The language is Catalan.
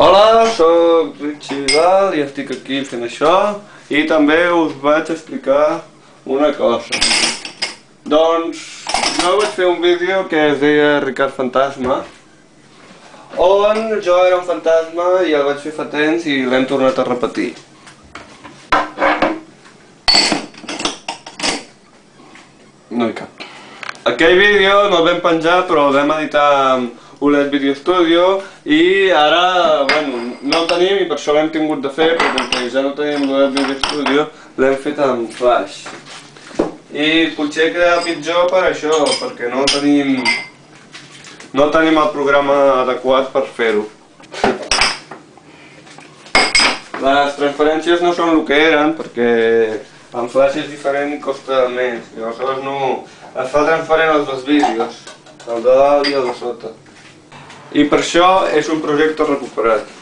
Hola, sóc Richie Vidal i estic aquí fent això i també us vaig explicar una cosa. Doncs jo vaig fer un vídeo que es deia Ricard Fantasma on jo era un fantasma i el vaig fer fa temps i l'hem tornat a repetir. No hi cap. Aquell vídeo no el vam penjar però el vam editar amb OLED Video Studio i ara, tenim i per això l'hem tingut de fer perquè ja no tenim l'OLED Video Studio l'hem fet amb Flash i potser quedarà pitjor per això, perquè no tenim no tenim el programa adequat per fer-ho les transferències no són el que eren perquè amb Flash és diferent i costa més i aleshores no. Es fa transferent als dos vídeos. El de dalt i el de sota i per això és un projecte recuperat.